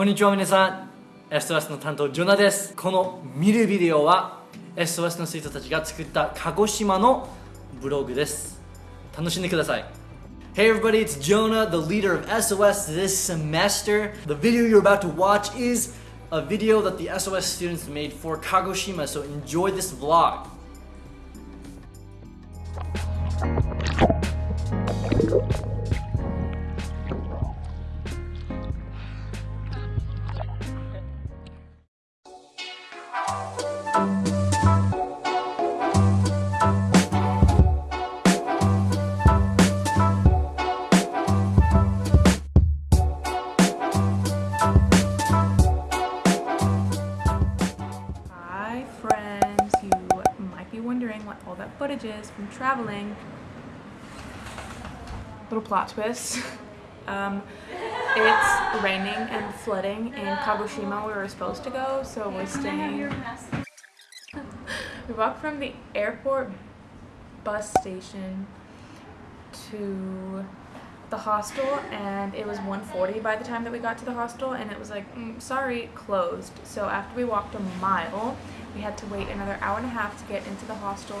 こんにちは皆さん SOS の担当ジョナですこの見るビデオは SOS の生徒たちが作った鹿児島のブログです楽しんでください Hey everybody, it's Jonah, the leader of SOS this semester. The video you're about to watch is a video that the SOS students made for Kagoshima, so enjoy this vlog. Hi all that footage is from traveling. Little plot twist. Um, it's raining and flooding in Kagoshima where we were supposed to go, so we're staying. we walked from the airport bus station to the hostel and it was 1.40 by the time that we got to the hostel and it was like mm, sorry closed so after we walked a mile we had to wait another hour and a half to get into the hostel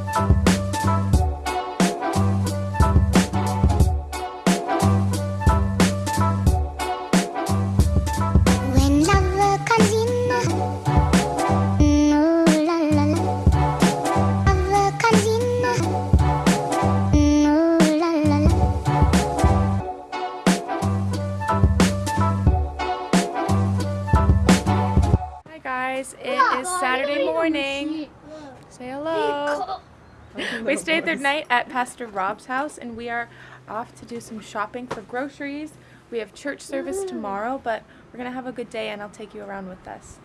we stayed the night at pastor rob's house and we are off to do some shopping for groceries. We have church service tomorrow but we're gonna have a good day and i'll take you around with us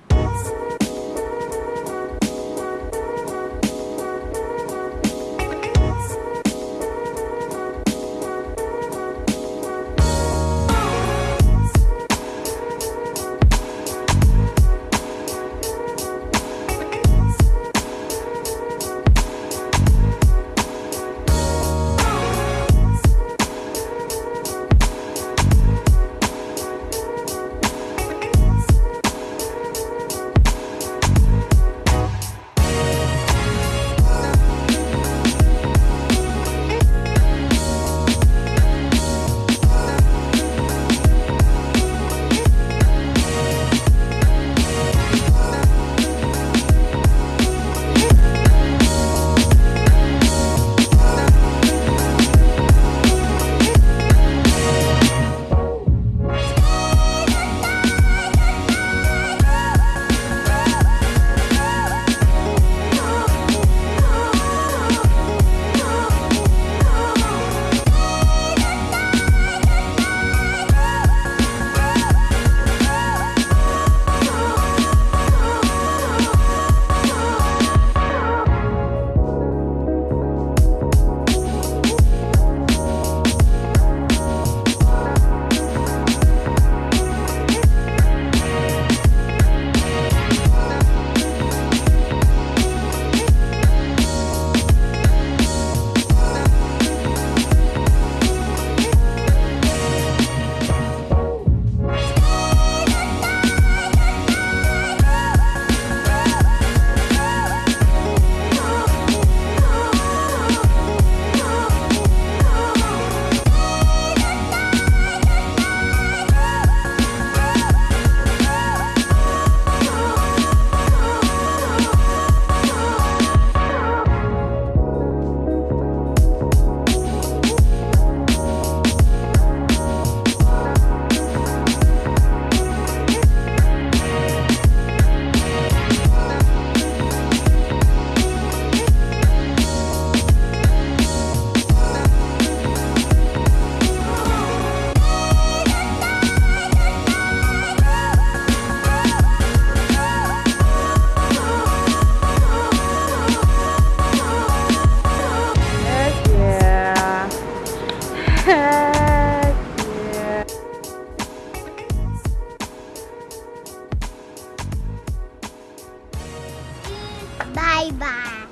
Bye bye.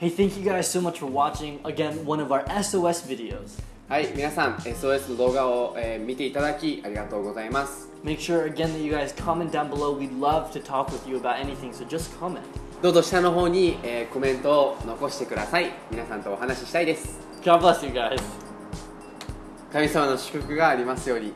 Hey, thank you guys so much for watching again one of our SOS videos. はい皆さん SOS の動画を、えー見ていただきありがとうございます Make sure again that you guys comment down below. We'd love to talk with you about anything, so just comment. どうぞ下の方に、えーコメントを残してください皆さんとお話ししたいです God bless you guys. 神様の祝福がありますように